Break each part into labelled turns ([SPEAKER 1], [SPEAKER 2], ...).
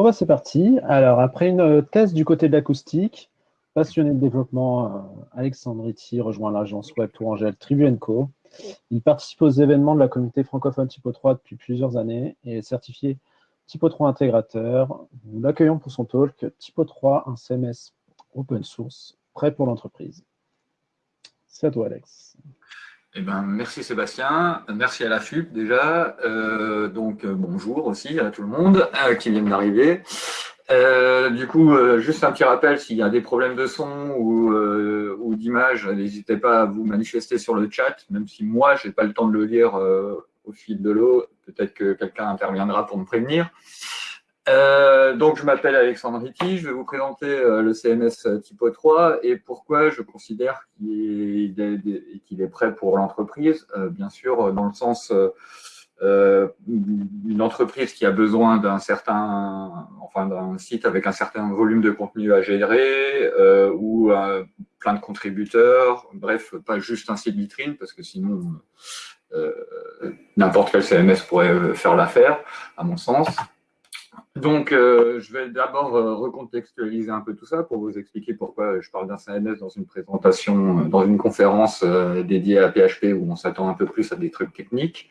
[SPEAKER 1] Bon, bah, c'est parti. Alors, après une thèse du côté de l'acoustique, passionné de développement, euh, Alexandre Ritty rejoint l'agence web Tourangelle Tribu Co. Il participe aux événements de la communauté francophone Typo 3 depuis plusieurs années et est certifié Typo 3 intégrateur. Nous l'accueillons pour son talk Typo 3, un CMS open source, prêt pour l'entreprise. C'est à toi, Alex.
[SPEAKER 2] Eh ben, merci Sébastien, merci à la FUP déjà, euh, donc euh, bonjour aussi à tout le monde euh, qui vient d'arriver. du coup, juste un petit rappel, s'il y a des problèmes de son ou, ou d'image, n'hésitez pas à vous manifester sur le chat, même si moi, je n'ai pas le temps de le lire au fil de l'eau, peut-être que quelqu'un interviendra pour me prévenir. Euh, donc, je m'appelle Alexandre Ritti, je vais vous présenter euh, le CMS Typo 3 et pourquoi je considère qu'il est, prêt pour l'entreprise. Euh, bien sûr, dans le sens d'une entreprise qui a besoin d'un certain, enfin d'un site avec un certain volume de contenu à gérer ou plein de contributeurs, bref, pas juste un site vitrine parce que sinon n'importe quel CMS pourrait faire l'affaire, à mon sens. Donc, euh, je vais d'abord euh, recontextualiser un peu tout ça pour vous expliquer pourquoi je parle d'un CMS dans une présentation, euh, dans une conférence dédiée à PHP où on s'attend un peu plus à des trucs techniques.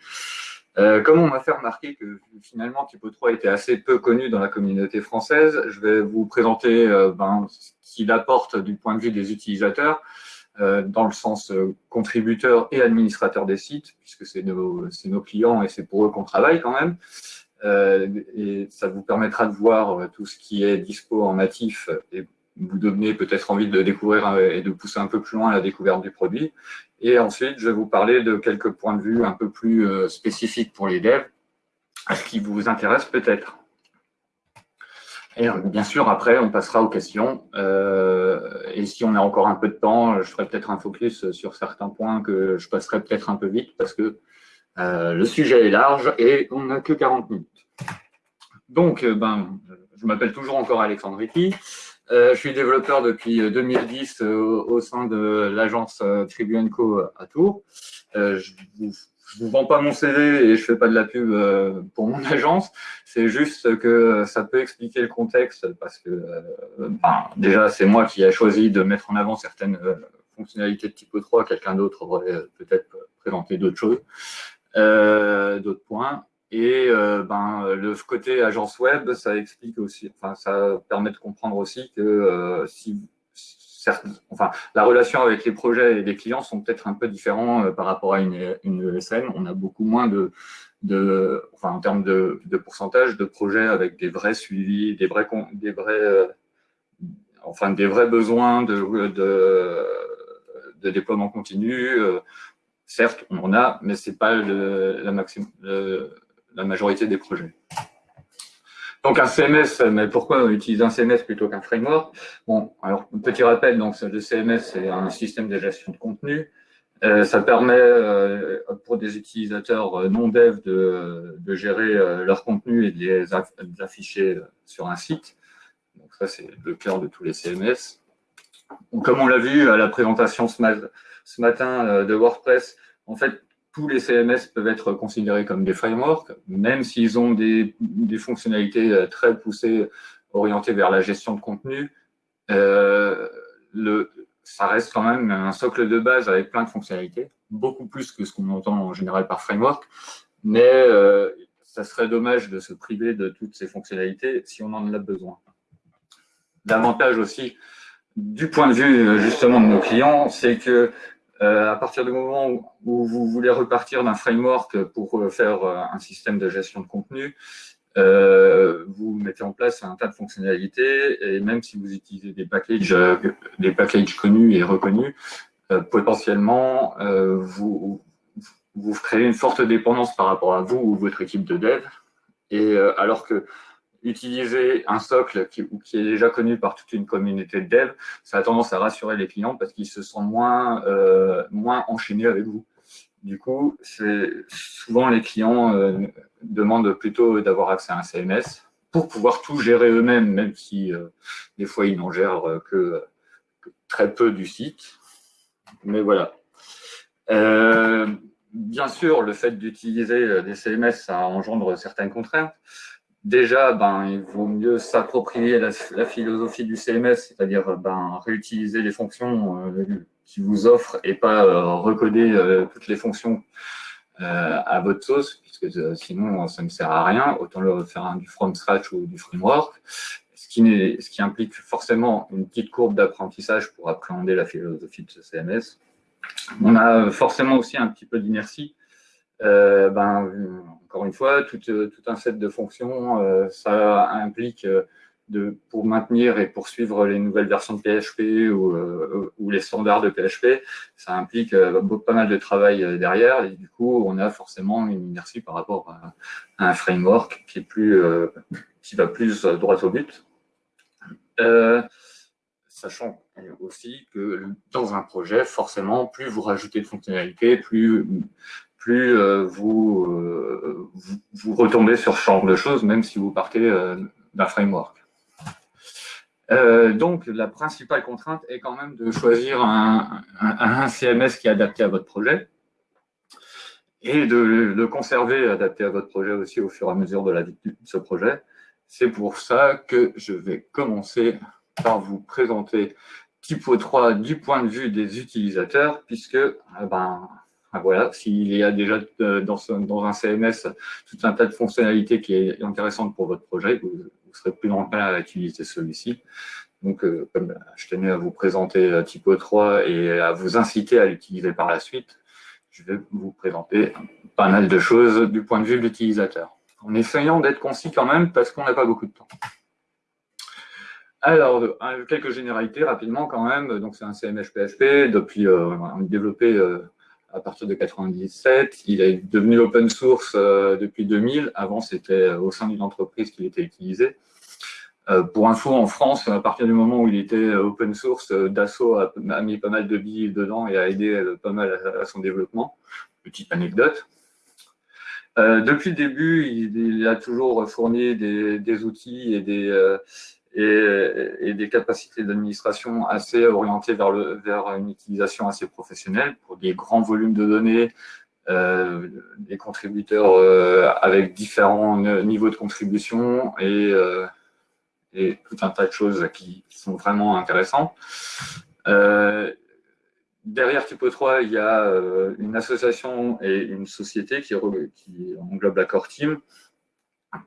[SPEAKER 2] comme on m'a fait remarquer que finalement Typo 3 était assez peu connu dans la communauté française, je vais vous présenter ben, ce qu'il apporte du point de vue des utilisateurs, dans le sens contributeur et administrateur des sites, puisque c'est nos, nos, clients et c'est pour eux qu'on travaille quand même. Euh, et ça vous permettra de voir euh, tout ce qui est dispo en natif et vous donner peut-être envie de découvrir et de pousser un peu plus loin la découverte du produit. Et ensuite, je vais vous parler de quelques points de vue un peu plus euh, spécifiques pour les devs, ce qui vous intéresse peut-être. Et bien sûr, après, on passera aux questions. et si on a encore un peu de temps, je ferai peut-être un focus sur certains points que je passerai peut-être un peu vite parce que euh, le sujet est large et on n'a que 40 minutes. Donc, euh, ben, je m'appelle toujours encore Alexandre Ricky. Euh, je suis développeur depuis 2010 au sein de l'agence Tribune Co à Tours. je ne vous, vends pas mon CV et je fais pas de la pub pour mon agence. C'est juste que ça peut expliquer le contexte parce que ben, déjà, c'est moi qui ai choisi de mettre en avant certaines fonctionnalités de type 3. Quelqu'un d'autre aurait peut-être présenté d'autres choses. Euh, d'autres points. Et euh, ben, le côté agence web, ça explique aussi, enfin, ça permet de comprendre aussi que euh, si enfin, la relation avec les projets et les clients sont peut-être un peu différents par rapport à une, une ESN. On a beaucoup moins de, de enfin, en termes de, de, pourcentage de projets avec des vrais suivis, des vrais, des vrais, enfin, des vrais besoins de, de, déploiement continu, Certes, on en a, mais ce n'est pas la, la majorité des projets. Donc un CMS, mais pourquoi on utilise un CMS plutôt qu'un framework? Bon, alors petit rappel, donc le CMS c'est un système de gestion de contenu. Euh, ça permet euh, pour des utilisateurs euh, non dev de, gérer leur contenu et de les, afficher sur un site. Donc ça c'est le cœur de tous les CMS. comme on l'a vu à la présentation ce matin, euh, de WordPress, en fait, tous les CMS peuvent être considérés comme des frameworks, même s'ils ont des, fonctionnalités euh, très poussées, orientées vers la gestion de contenu. Euh, ça reste quand même un socle de base avec plein de fonctionnalités, beaucoup plus que ce qu'on entend en général par framework, mais ça serait dommage de se priver de toutes ces fonctionnalités si on en a besoin. L'avantage aussi, du point de vue justement de nos clients, c'est que euh, à partir du moment où, vous voulez repartir d'un framework pour euh, faire euh, un système de gestion de contenu, vous mettez en place un tas de fonctionnalités et même si vous utilisez des packages, des packages connus et reconnus, potentiellement, vous, vous créez une forte dépendance par rapport à vous ou votre équipe de dev. Et alors que utiliser un socle qui, est déjà connu par toute une communauté de dev, ça a tendance à rassurer les clients parce qu'ils se sentent moins, euh, moins enchaînés avec vous. Du coup, souvent les clients euh, demandent plutôt d'avoir accès à un CMS pour pouvoir tout gérer eux-mêmes, même si euh, des fois ils n'en gèrent que, très peu du site. Mais voilà. bien sûr, le fait d'utiliser des CMS, ça engendre certaines contraintes. Déjà, ben, il vaut mieux s'approprier la, philosophie du CMS, c'est-à-dire ben, réutiliser les fonctions euh, qui vous offrent et pas euh, recoder euh, toutes les fonctions à votre sauce, puisque sinon ça ne sert à rien. Autant le faire du from scratch ou du framework, ce qui, ce qui implique forcément une petite courbe d'apprentissage pour appréhender la philosophie de ce CMS. On a forcément aussi un petit peu d'inertie euh, ben, encore une fois, tout, tout, un set de fonctions, euh, ça implique euh, de, pour maintenir et poursuivre les nouvelles versions de PHP ou, les standards de PHP, ça implique pas mal de travail derrière et du coup, on a forcément une inertie par rapport à, un framework qui, est plus, qui va plus droit au but. sachant aussi que dans un projet, forcément, plus vous rajoutez de fonctionnalités, plus plus euh, vous, euh, vous, vous, retombez sur ce de choses, même si vous partez euh, d'un framework. donc, la principale contrainte est quand même de choisir un, CMS qui est adapté à votre projet et de le conserver adapté à votre projet aussi au fur et à mesure de la vie de ce projet. C'est pour ça que je vais commencer par vous présenter Typo 3 du point de vue des utilisateurs, puisque ben, voilà, s'il y a déjà euh, dans, dans, un CMS tout un tas de fonctionnalités qui est intéressante pour votre projet, vous, serez plus enclin à utiliser celui-ci. Donc, euh, comme je tenais à vous présenter euh, Typo 3 et à vous inciter à l'utiliser par la suite, je vais vous présenter pas mal de choses du point de vue de l'utilisateur. En essayant d'être concis quand même, parce qu'on n'a pas beaucoup de temps. Alors, quelques généralités rapidement quand même. Donc, c'est un CMS PHP. Depuis, on a développé à partir de 97. Il est devenu open source euh, depuis 2000. Avant, c'était euh, au sein d'une entreprise qu'il était utilisé. Euh, pour info, en France, à partir du moment où il était open source, Dassault a, mis pas mal de billes dedans et a aidé pas mal à, son développement. Petite anecdote. depuis le début, il, a toujours fourni des, outils et des, et, des capacités d'administration assez orientées vers, le, vers une utilisation assez professionnelle pour des grands volumes de données, euh, des contributeurs euh, avec différents niveaux de contribution et, euh, et, tout un tas de choses qui, sont vraiment intéressantes. derrière Typo 3, il y a une association et une société qui, qui englobe la Core Team.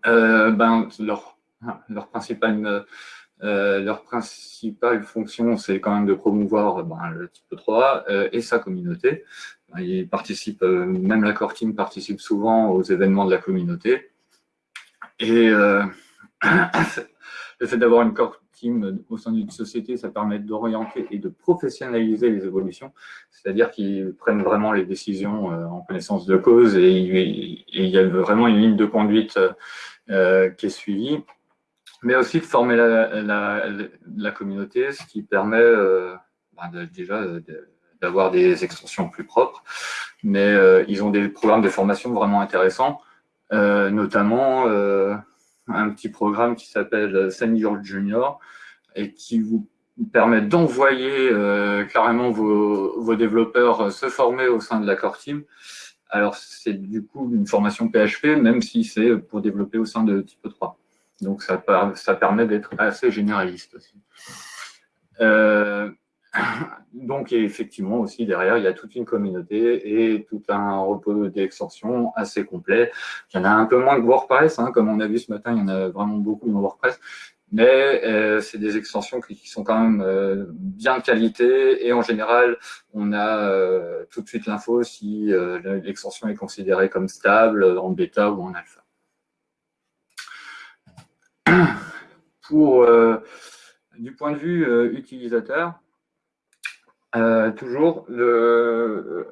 [SPEAKER 2] ben, leur leur principale, euh, leur principale fonction, c'est quand même de promouvoir ben, le type 3 euh, et sa communauté. Ils participent, euh, même la core team participe souvent aux événements de la communauté. Et le fait d'avoir une core team au sein d'une société, ça permet d'orienter et de professionnaliser les évolutions, c'est-à-dire qu'ils prennent vraiment les décisions en connaissance de cause et, il y a vraiment une ligne de conduite qui est suivie mais aussi de former la, la, communauté, ce qui permet euh, ben, déjà d'avoir des extensions plus propres. Mais euh, ils ont des programmes de formation vraiment intéressants, euh, notamment un petit programme qui s'appelle Senior Junior et qui vous permet d'envoyer carrément vos, vos, développeurs se former au sein de la core team. Alors, c'est du coup une formation PHP, même si c'est pour développer au sein de Type 3. Donc, ça, permet d'être assez généraliste aussi. Euh, donc, effectivement, aussi, derrière, il y a toute une communauté et tout un repos d'extensions assez complet. Il y en a un peu moins que WordPress, hein, comme on a vu ce matin, il y en a vraiment beaucoup dans WordPress, mais euh, c'est des extensions qui, sont quand même euh, bien de qualité et en général, on a tout de suite l'info si l'extension est considérée comme stable en bêta ou en alpha. Pour, euh, du point de vue euh, utilisateur, euh, toujours,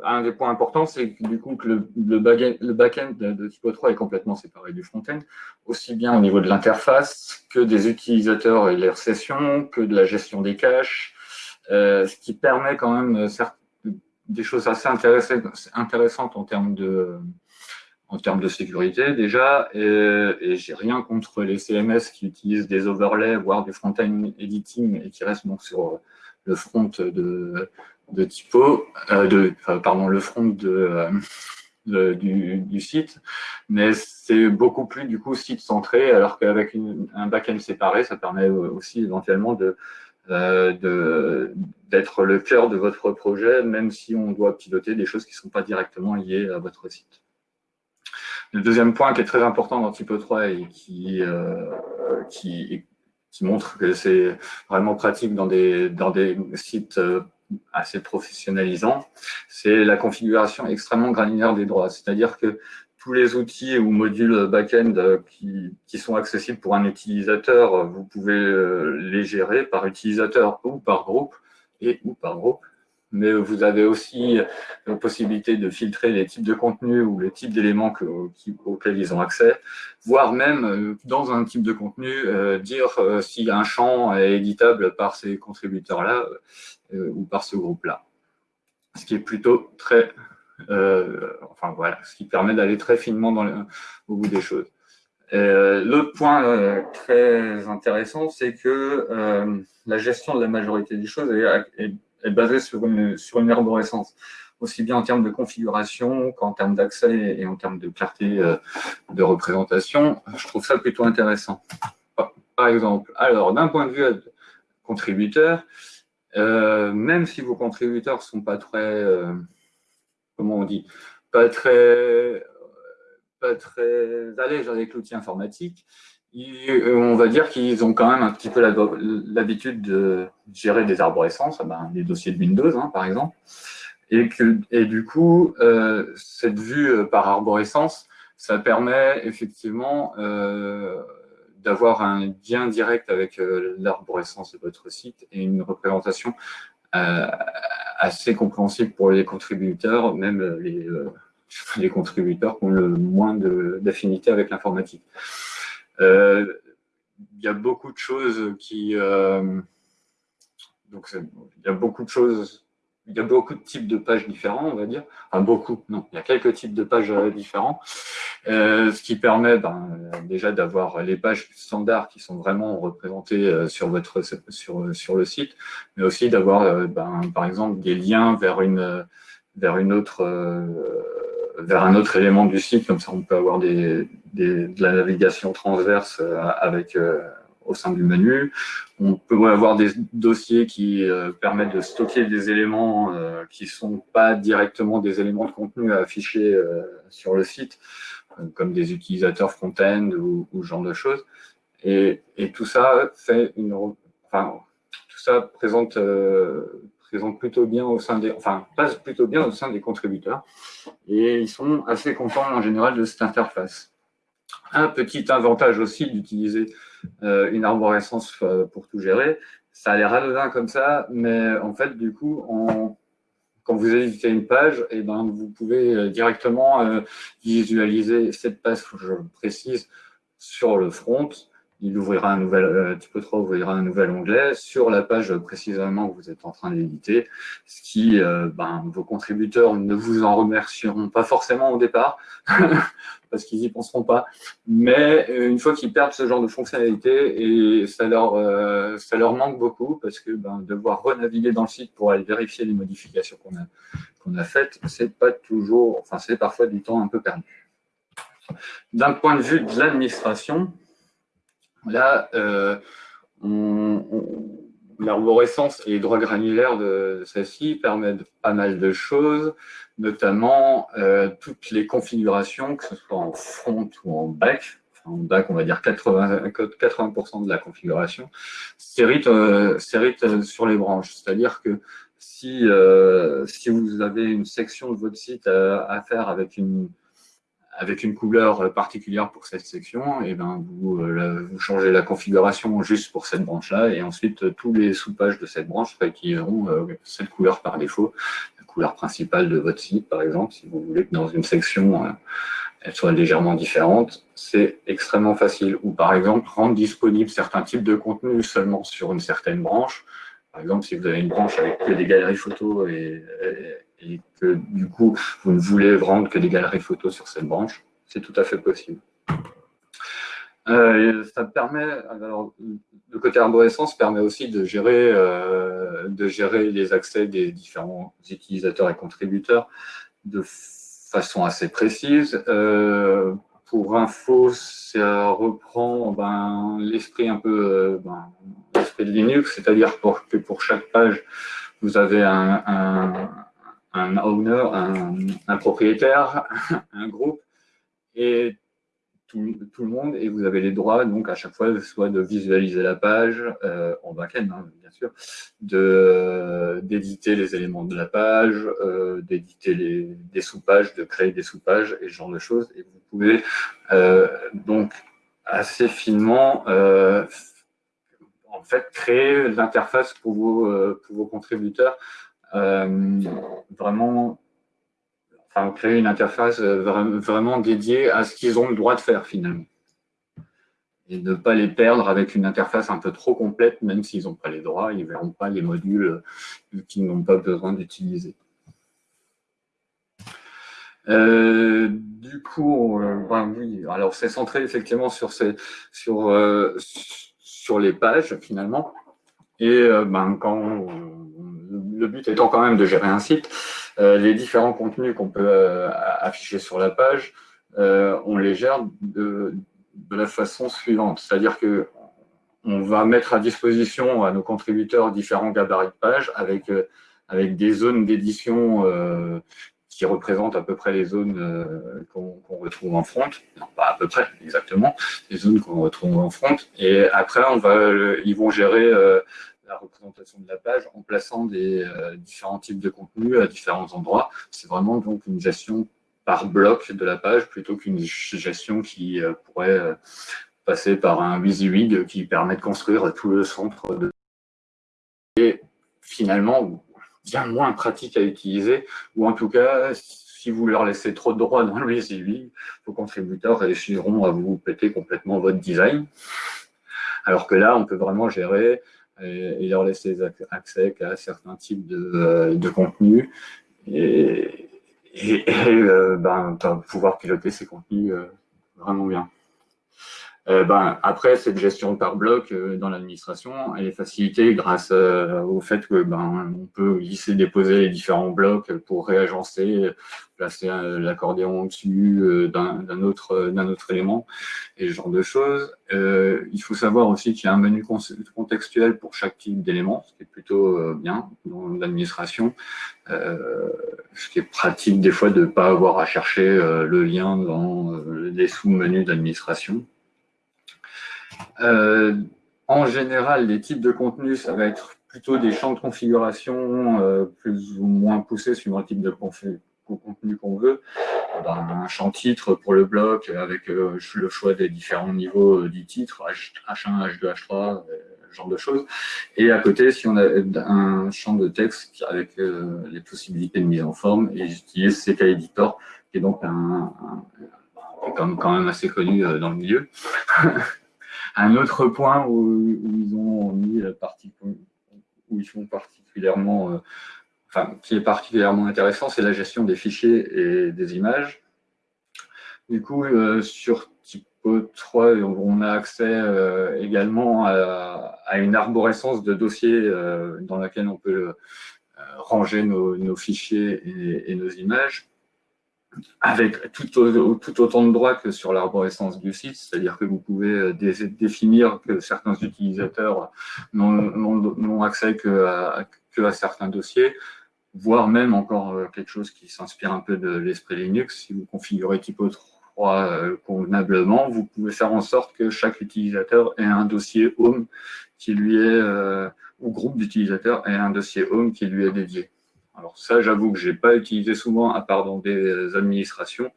[SPEAKER 2] un des points importants, c'est du coup que le, back-end de Typo 3 est complètement séparé du front-end, aussi bien au niveau de l'interface que des utilisateurs et leurs sessions, que de la gestion des caches, ce qui permet quand même des choses assez intéressantes en termes de, en termes de sécurité déjà, et, j'ai rien contre les CMS qui utilisent des overlays, voire du front-end editing et qui restent donc sur le front de, typo, euh, pardon, le front euh, du, site, mais c'est beaucoup plus du coup site centré, alors qu'avec un back-end séparé, ça permet aussi éventuellement d'être le cœur de votre projet, même si on doit piloter des choses qui ne sont pas directement liées à votre site. Le deuxième point qui est très important dans Typo 3 et qui, euh, qui, qui montre que c'est vraiment pratique dans des, dans des sites euh, assez professionnalisants, c'est la configuration extrêmement granulaire des droits. C'est-à-dire que tous les outils ou modules back-end euh, qui, qui, sont accessibles pour un utilisateur, vous pouvez les gérer par utilisateur ou par groupe et ou par groupe mais vous avez aussi la possibilité de filtrer les types de contenus ou les types d'éléments auxquels ils ont accès, voire même, euh, dans un type de contenu, euh, dire euh, si un champ est éditable par ces contributeurs-là ou par ce groupe-là. Ce qui est plutôt très... enfin voilà, ce qui permet d'aller très finement au bout des choses. L'autre point très intéressant, c'est que la gestion de la majorité des choses est basée sur une, sur arborescence, aussi bien en termes de configuration qu'en termes d'accès et en termes de clarté euh, de représentation. Je trouve ça plutôt intéressant. Par exemple, alors d'un point de vue contributeur, euh, même si vos contributeurs ne sont pas très, euh, comment on dit, pas très, pas très allèges avec l'outil informatique, euh, on va dire qu'ils ont quand même un petit peu l'habitude de gérer des arborescences, ah ben, des dossiers de Windows, hein, par exemple. Et du coup, euh, cette vue euh, par arborescence, ça permet effectivement d'avoir un lien direct avec l'arborescence de votre site et une représentation assez compréhensible pour les contributeurs, même les, les contributeurs qui ont le moins d'affinité avec l'informatique. Euh, il y a beaucoup de choses qui... Euh, donc, il y a beaucoup de choses il y a beaucoup de types de pages différents, on va dire. Enfin, beaucoup, non, il y a quelques types de pages euh, différents. ce qui permet ben, déjà d'avoir les pages standards qui sont vraiment représentées sur, votre, sur, sur le site, mais aussi d'avoir, ben, par exemple, des liens vers une, vers une autre vers un autre élément du site, comme ça on peut avoir de la navigation transverse euh, avec euh, au sein du menu. On peut avoir des dossiers qui euh, permettent de stocker des éléments qui ne sont pas directement des éléments de contenu à afficher sur le site, comme des utilisateurs front-end ou, ce genre de choses. Et, et, tout ça fait une, enfin, tout ça présente présente plutôt bien au sein des, enfin, passe plutôt bien au sein des contributeurs. Et ils sont assez contents en général de cette interface. Un petit avantage aussi d'utiliser euh, une arborescence euh, pour tout gérer, ça a l'air anodin comme ça, mais en fait, du coup, quand vous éditez une page, eh ben, vous pouvez euh, directement visualiser cette page, je précise, sur le front, il ouvrira un nouvel, euh, Typo 3 ouvrira un nouvel onglet sur la page précisément que vous êtes en train d'éditer, ce qui, euh, ben, vos contributeurs ne vous en remercieront pas forcément au départ, parce qu'ils n'y penseront pas, mais euh, une fois qu'ils perdent ce genre de fonctionnalité, et ça leur, ça leur manque beaucoup, parce que ben, devoir renaviguer dans le site pour aller vérifier les modifications qu'on a, qu'on a faites, c'est pas toujours, enfin c'est parfois du temps un peu perdu. D'un point de vue de l'administration, Là, euh, l'arborescence et les droits granulaires de celle-ci permettent pas mal de choses, notamment euh, toutes les configurations, que ce soit en front ou en back, en back, on va dire 80%, 80 de la configuration, s'hérite euh, sur les branches. C'est-à-dire que si, si vous avez une section de votre site à faire avec une, avec une couleur particulière pour cette section, et ben vous, euh, vous changez la configuration juste pour cette branche-là, et ensuite tous les sous-pages de cette branche réutiliseront euh, cette couleur par défaut, la couleur principale de votre site par exemple, si vous voulez que dans une section euh, elle soit légèrement différente, c'est extrêmement facile. Ou par exemple, rendre disponible certains types de contenus seulement sur une certaine branche. Par exemple, si vous avez une branche avec que des galeries photos et et que du coup, vous ne voulez vendre que des galeries photos sur cette branche, c'est tout à fait possible. Euh, ça permet, alors, le côté arborescence permet aussi de gérer, euh, de gérer les accès des différents utilisateurs et contributeurs de façon assez précise. pour info, ça reprend ben, l'esprit un peu ben, de Linux, c'est-à-dire que pour chaque page, vous avez un, owner, un, propriétaire, un groupe, et tout, le monde, et vous avez les droits, donc à chaque fois, soit de visualiser la page, euh, en back-end, hein, bien sûr, d'éditer les éléments de la page, euh, d'éditer des sous-pages, de créer des sous-pages, et ce genre de choses. Et vous pouvez euh, donc assez finement en fait, créer l'interface pour vos, pour vos contributeurs vraiment enfin, créer une interface euh, vraiment dédiée à ce qu'ils ont le droit de faire finalement. Et ne pas les perdre avec une interface un peu trop complète, même s'ils n'ont pas les droits, ils ne verront pas les modules euh, qu'ils n'ont pas besoin d'utiliser. Euh, du coup, ben oui, alors c'est centré effectivement sur, sur, sur les pages finalement. Et ben, quand le but étant quand même de gérer un site, euh, les différents contenus qu'on peut euh, afficher sur la page, euh, on les gère de, la façon suivante. C'est-à-dire que on va mettre à disposition à nos contributeurs différents gabarits de pages avec, avec des zones d'édition qui représentent à peu près les zones qu'on retrouve en front. Non, pas à peu près, exactement, les zones qu'on retrouve en front. Et après, ils vont gérer la représentation de la page en plaçant des euh, différents types de contenus à différents endroits. C'est vraiment donc une gestion par bloc de la page plutôt qu'une gestion qui euh, pourrait euh, passer par un WYSIWYG qui permet de construire tout le centre de et finalement bien moins pratique à utiliser ou en tout cas si vous leur laissez trop de droits dans le WYSIWYG, vos contributeurs réussiront à vous péter complètement votre design. Alors que là, on peut vraiment gérer et, leur laisser accès à certains types de, euh, de contenus et, et, euh, ben, pouvoir piloter ces contenus euh, vraiment bien. Euh, ben, après, cette gestion par bloc euh, dans l'administration, elle est facilitée grâce euh, au fait que ben, on peut glisser, déposer les différents blocs pour réagencer, placer l'accordéon au-dessus d'un autre, autre élément et ce genre de choses. il faut savoir aussi qu'il y a un menu contextuel pour chaque type d'élément, ce qui est plutôt bien dans l'administration, ce qui est pratique des fois de ne pas avoir à chercher le lien dans les sous-menus d'administration. Euh, en général, les types de contenus, ça va être plutôt des champs de configuration euh, plus ou moins poussés suivant le type de contenu qu'on veut. Ben, un champ titre pour le bloc avec euh, le choix des différents niveaux du titre, H1, H2, H3, ce genre de choses. Et à côté, si on a un champ de texte avec les possibilités de mise en forme, et j'utilise CK Editor, qui est donc un, quand même assez connu dans le milieu. Un autre point où, ils ont mis partie, où ils font particulièrement, euh, enfin, qui est particulièrement intéressant, c'est la gestion des fichiers et des images. Du coup, euh, sur Typo 3, on a accès euh, également à, une arborescence de dossiers dans laquelle on peut ranger nos, fichiers et, nos images avec tout, autant de droits que sur l'arborescence du site, c'est-à-dire que vous pouvez euh, définir que certains utilisateurs n'ont accès que à, certains dossiers, voire même encore euh, quelque chose qui s'inspire un peu de l'esprit Linux. Si vous configurez Typo 3 euh, convenablement, vous pouvez faire en sorte que chaque utilisateur ait un dossier Home qui lui est, ou groupe d'utilisateurs ait un dossier Home qui lui est dédié. Alors ça, j'avoue que je n'ai pas utilisé souvent, à part dans des administrations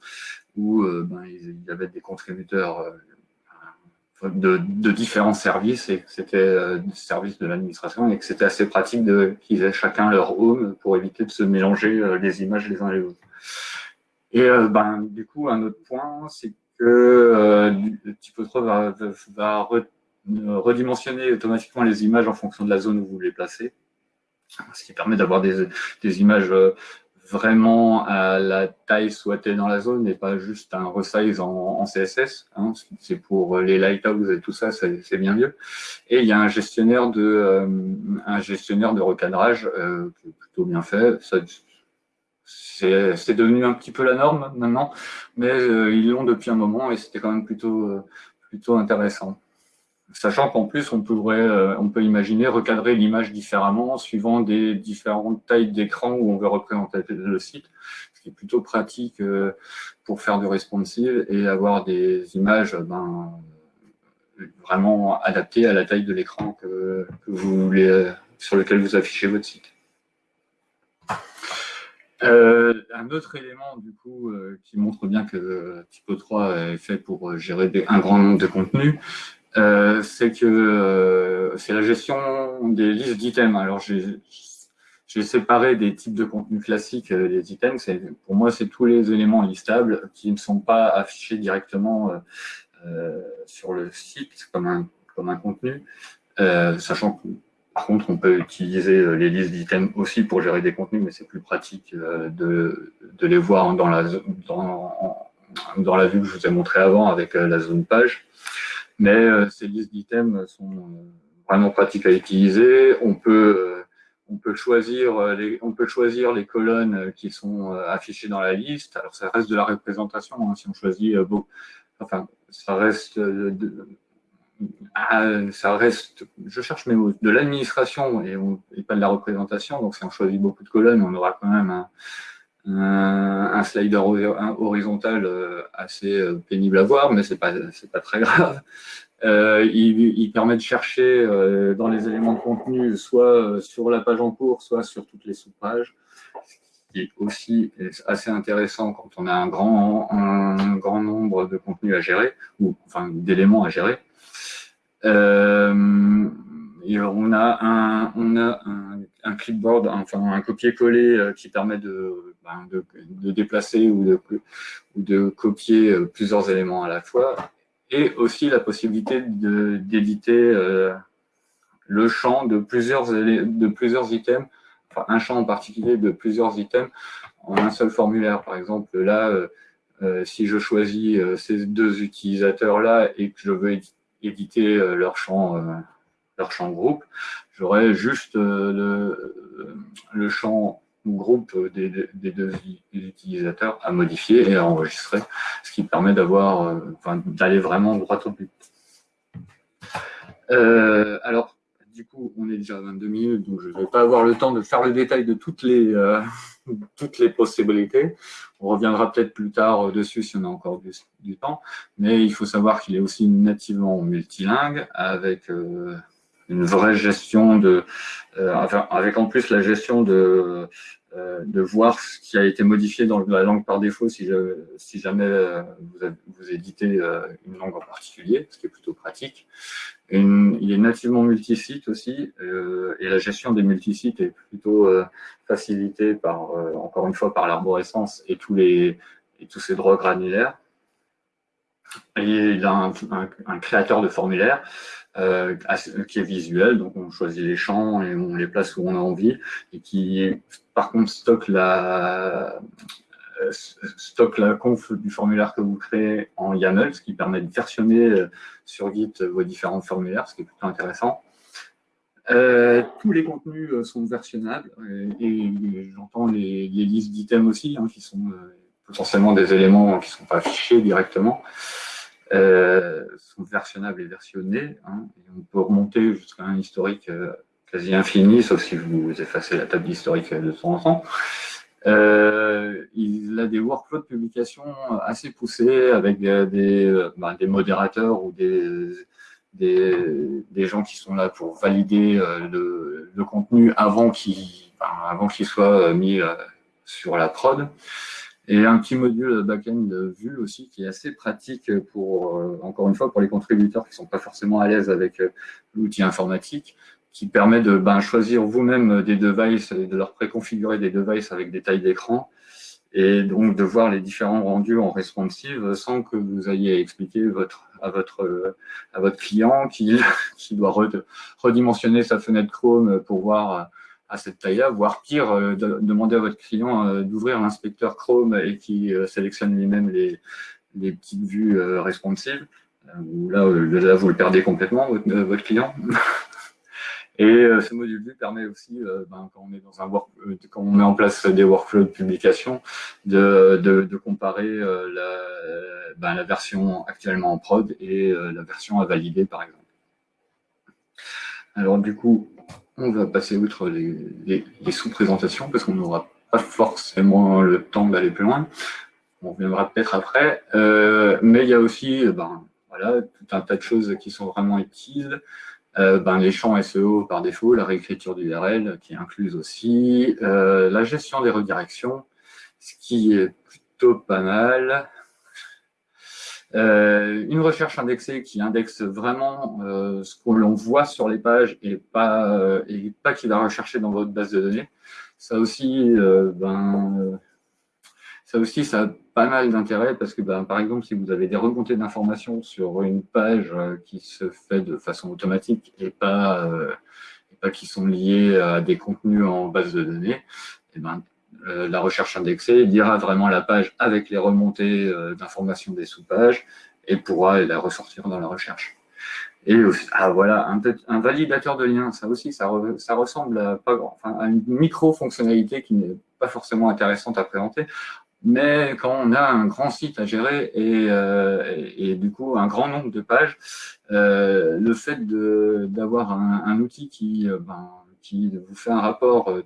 [SPEAKER 2] où euh, ben, il y avait des contributeurs euh, de, différents services et c'était euh, des services de l'administration et que c'était assez pratique qu'ils aient chacun leur home pour éviter de se mélanger les images les uns les autres. Et ben, du coup, un autre point, c'est que Typo 3 va, va redimensionner automatiquement les images en fonction de la zone où vous les placez ce qui permet d'avoir des, images euh, vraiment à la taille souhaitée dans la zone et pas juste un resize en, CSS. Hein. c'est pour les lighthouses et tout ça, c'est bien mieux. Et il y a un gestionnaire de, euh, un gestionnaire de recadrage euh, qui est plutôt bien fait. C'est devenu un petit peu la norme maintenant, mais ils l'ont depuis un moment et c'était quand même plutôt, plutôt intéressant. Sachant qu'en plus, on, pourrait, on peut imaginer recadrer l'image différemment suivant des différentes tailles d'écran où on veut représenter le site, ce qui est plutôt pratique pour faire du responsive et avoir des images ben, vraiment adaptées à la taille de l'écran voulez, sur lequel vous affichez votre site. Euh, un autre élément du coup euh, qui montre bien que Typo 3 est fait pour gérer un grand nombre de contenus, euh, c'est que c'est la gestion des listes d'items. Alors j'ai séparé des types de contenus classiques des items. Pour moi, c'est tous les éléments listables qui ne sont pas affichés directement sur le site comme un, comme un contenu, sachant que par contre, on peut utiliser euh, les listes d'items aussi pour gérer des contenus, mais c'est plus pratique euh, de, les voir dans la, dans, dans la vue que je vous ai montré avant avec euh, la zone page. Mais ces listes d'items sont vraiment pratiques à utiliser. On peut, on, peut choisir les, on peut choisir les colonnes qui sont affichées dans la liste. Alors, ça reste de la représentation. Hein, si on choisit, enfin, ça reste ah, ça reste, je cherche mes mots, de l'administration et, pas de la représentation. Donc, si on choisit beaucoup de colonnes, on aura quand même un, slider horizontal euh, assez euh, pénible à voir, mais ce n'est pas, pas très grave. Euh, il, permet de chercher dans les éléments de contenu, soit sur la page en cours, soit sur toutes les sous-pages, ce qui est aussi assez intéressant quand on a un grand, un grand nombre de contenus à gérer, ou enfin d'éléments à gérer. Euh, et on a un, un, clipboard, enfin un copier-coller euh, qui permet ben, de, déplacer ou de, copier euh, plusieurs éléments à la fois, et aussi la possibilité d'éditer le champ de plusieurs, de plusieurs items, enfin un champ en particulier de plusieurs items en un seul formulaire. Par exemple, là, si je choisis ces deux utilisateurs-là et que je veux éditer euh, leur champ, euh, leur champ groupe. J'aurais juste euh, le, le champ groupe des, deux utilisateurs à modifier et à enregistrer, ce qui permet d'avoir, enfin, d'aller vraiment droit au but. alors, du coup, on est déjà à 22 minutes, donc je ne vais pas avoir le temps de faire le détail de toutes les, euh, toutes les possibilités. On reviendra peut-être plus tard dessus si on a encore du, temps. Mais il faut savoir qu'il est aussi nativement multilingue, avec euh, une vraie gestion de... Euh, avec en plus la gestion de, de voir ce qui a été modifié dans la langue par défaut si, jamais vous, vous éditez une langue en particulier, ce qui est plutôt pratique il est nativement multisite aussi, euh, et la gestion des multisites est plutôt euh, facilitée par, euh, encore une fois, par l'arborescence et tous les et tous ces droits granulaires. Il a un, créateur de formulaire qui est visuel, donc on choisit les champs et on les place où on a envie, et qui par contre stocke la, euh, stocke la conf du formulaire que vous créez en YAML, ce qui permet de versionner euh, sur Git vos différents formulaires, ce qui est plutôt intéressant. Euh, tous les contenus sont versionnables et, j'entends les, listes d'items aussi, hein, qui sont potentiellement des éléments qui ne sont pas affichés directement, sont versionnables et versionnés. Hein, on peut remonter jusqu'à un historique quasi infini, sauf si vous effacez la table d'historique de temps en temps. Euh, il a des workflows de publication assez poussés avec des, ben, des, modérateurs ou des, des, des, gens qui sont là pour valider euh, le, contenu avant qu'il ben, qu'il soit mis euh, sur la prod. Et un petit module back-end vue aussi qui est assez pratique pour, encore une fois, pour les contributeurs qui ne sont pas forcément à l'aise avec l'outil informatique, qui permet de ben, choisir vous-même des devices et de leur préconfigurer des devices avec des tailles d'écran et donc de voir les différents rendus en responsive sans que vous ayez expliqué votre, à, votre, à votre client qui, qui doit redimensionner sa fenêtre Chrome pour voir à cette taille-là, voire pire, euh, demander à votre client euh, d'ouvrir l'inspecteur Chrome et qui euh, sélectionne lui-même les, les petites vues responsives. Là, vous le perdez complètement, votre, client. Et ce module vue permet aussi, ben, quand, on dans un work, quand on met en place des workflows de publication, de, de, comparer la, ben, la, version actuellement en prod et la version à valider, par exemple. Alors du coup, on va passer outre les, sous-présentations parce qu'on n'aura pas forcément le temps d'aller plus loin. On reviendra peut-être après. mais il y a aussi ben, voilà, tout un tas de choses qui sont vraiment utiles. Euh, ben, les champs SEO par défaut, la réécriture d'URL qui est incluse aussi, euh, la gestion des redirections, ce qui est plutôt pas mal. Euh, une recherche indexée qui indexe vraiment ce que l'on voit sur les pages et pas, et pas qui va rechercher dans votre base de données. Ça aussi, ben, ça aussi, ça a pas mal d'intérêt parce que, ben, par exemple, si vous avez des remontées d'informations sur une page euh, qui se fait de façon automatique et pas, euh, pas qui sont liées à des contenus en base de données, et eh ben, euh, la recherche indexée dira vraiment la page avec les remontées d'informations des sous-pages et pourra la ressortir dans la recherche. Et ah, voilà, un, validateur de lien, ça aussi, ça, ressemble à, enfin, à une micro-fonctionnalité qui n'est pas forcément intéressante à présenter. Mais quand on a un grand site à gérer et, euh, et, du coup un grand nombre de pages, euh, le fait d'avoir un, outil qui, euh, ben, qui vous fait un rapport euh,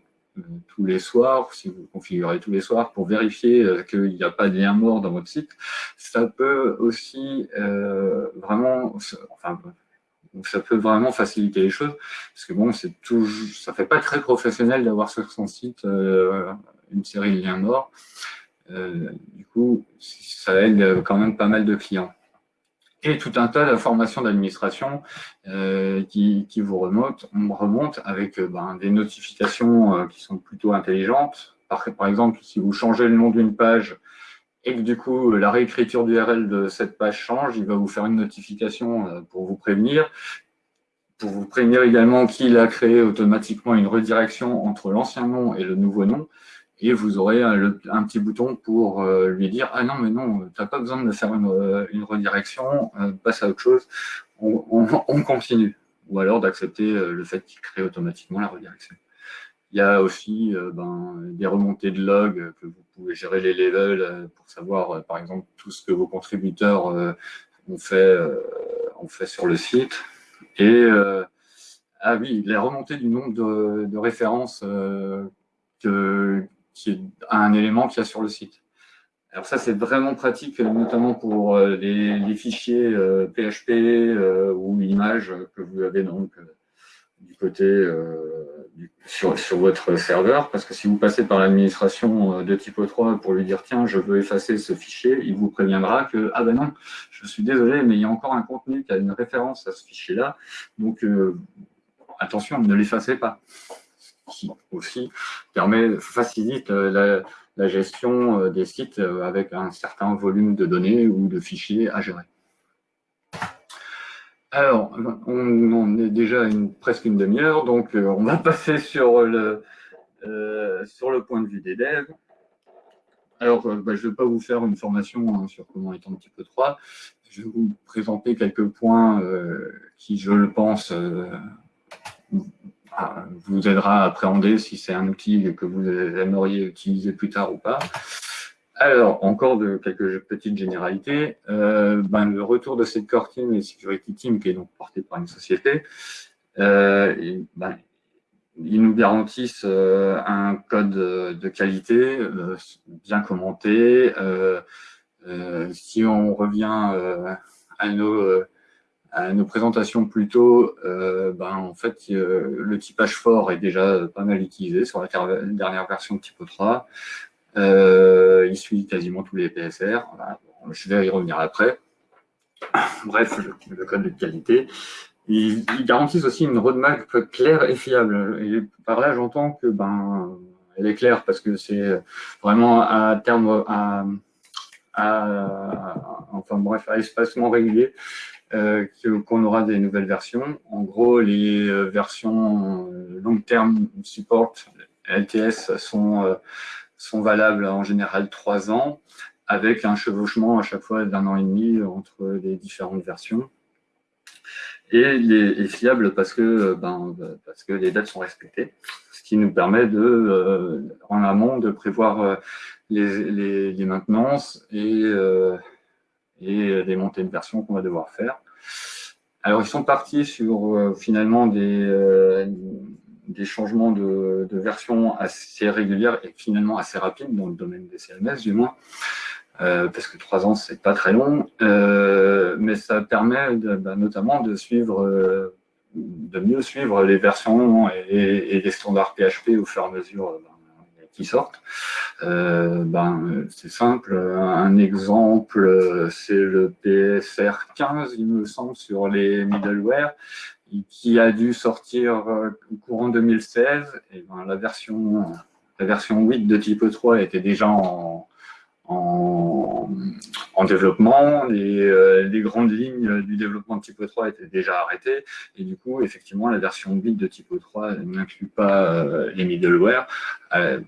[SPEAKER 2] tous les soirs, si vous configurez tous les soirs pour vérifier euh, qu'il n'y a pas de lien mort dans votre site, ça peut aussi euh, vraiment, enfin, ça peut vraiment faciliter les choses, parce que bon, c'est tout, ça fait pas très professionnel d'avoir sur son site une série de liens morts. Euh, du coup, ça aide quand même pas mal de clients. Tout un tas d'informations d'administration euh, qui, vous remontent, on remonte avec euh, ben, des notifications qui sont plutôt intelligentes. Par, par exemple, si vous changez le nom d'une page et que du coup la réécriture d'URL de cette page change, il va vous faire une notification pour vous prévenir pour vous prévenir également qu'il a créé automatiquement une redirection entre l'ancien nom et le nouveau nom et vous aurez un, petit bouton pour euh, lui dire « Ah non, mais non, tu n'as pas besoin de faire une, euh, redirection, euh, passe à autre chose, on, continue. » Ou alors d'accepter le fait qu'il crée automatiquement la redirection. Il y a aussi ben, des remontées de logs que vous pouvez gérer les levels pour savoir, par exemple, tout ce que vos contributeurs ont, fait, ont fait sur le site. Et ah oui, les remontées du nombre de, de références que, qui un élément qu'il y a sur le site. Alors ça, c'est vraiment pratique, notamment pour euh, les, fichiers PHP euh, euh, ou images que vous avez donc du côté sur, votre serveur, parce que si vous passez par l'administration de type 3 pour lui dire tiens, je veux effacer ce fichier, il vous préviendra que ah ben non, je suis désolé, mais il y a encore un contenu qui a une référence à ce fichier-là, donc attention, ne l'effacez pas aussi permet, facilite euh, la, gestion euh, des sites euh, avec un certain volume de données ou de fichiers à gérer. Alors, on est déjà une, presque une demi-heure, donc on va passer sur le, sur le point de vue des devs. Alors, bah, je ne vais pas vous faire une formation hein, sur comment est un petit peu 3. Je vais vous présenter quelques points qui, je le pense, vous aidera à appréhender si c'est un outil que vous aimeriez utiliser plus tard ou pas. Alors, encore de quelques petites généralités. Euh, ben, le retour de cette core team et security team, qui est donc porté par une société, euh, ben, ils nous garantissent euh, un code de qualité bien commenté. si on revient à nos à nos présentations plus tôt, euh, ben, en fait, euh, le typage fort est déjà pas mal utilisé sur la dernière version de Typo 3. Euh, il suit quasiment tous les PSR. Je vais y revenir après. Bref, le, code de qualité. Ils, garantissent aussi une roadmap claire et fiable. Et par là, j'entends que ben, elle est claire parce que c'est vraiment à terme, à, enfin bref, à espacement régulier. Euh, qu'on aura des nouvelles versions. En gros, les euh, versions euh, long term support LTS sont, sont valables en général trois ans, avec un chevauchement à chaque fois d'un an et demi entre les différentes versions. et, les, fiable parce que, ben, parce que les dates sont respectées, ce qui nous permet de, en amont de prévoir les, les, maintenances et, et des montées de version qu'on va devoir faire. Alors, ils sont partis sur finalement des, des changements de, version assez réguliers et finalement assez rapides dans le domaine des CMS du moins, euh, parce que trois ans c'est pas très long, euh, mais ça permet bah, notamment de suivre, euh, de mieux suivre les versions et, les standards PHP au fur et à mesure qui sortent. ben, c'est simple, un exemple, c'est le PSR 15, il me semble, sur les middleware qui a dû sortir euh, courant 2016. Et ben, la, version, la version 8 de Type 3 était déjà en, développement. Les, euh, les, grandes lignes du développement de Type 3 étaient déjà arrêtées. Et du coup, effectivement, la version 8 de Type 3 n'inclut pas euh, les middleware.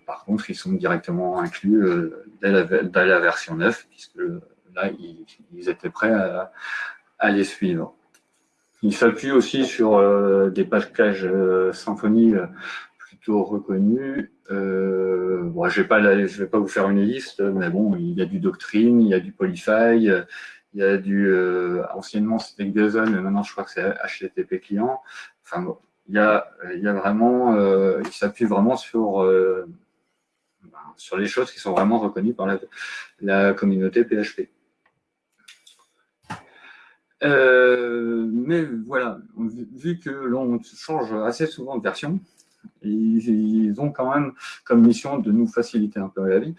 [SPEAKER 2] par contre, ils sont directement inclus dès la, la, version 9, puisque là, ils, ils étaient prêts à, les suivre. Il s'appuie aussi sur euh, des packages euh, Symfony euh, plutôt reconnus. bon, je ne vais, pas vous faire une liste, mais bon, il y a du Doctrine, il y a du Polyfy, il y a du... anciennement, c'était JSON, mais maintenant, je crois que c'est HTTP client. Enfin, bon, il y a, il y a vraiment... il s'appuie vraiment sur, ben, sur les choses qui sont vraiment reconnues par la, communauté PHP. Euh, mais voilà, vu que l'on change assez souvent de version, ils, ont quand même comme mission de nous faciliter un peu la vie,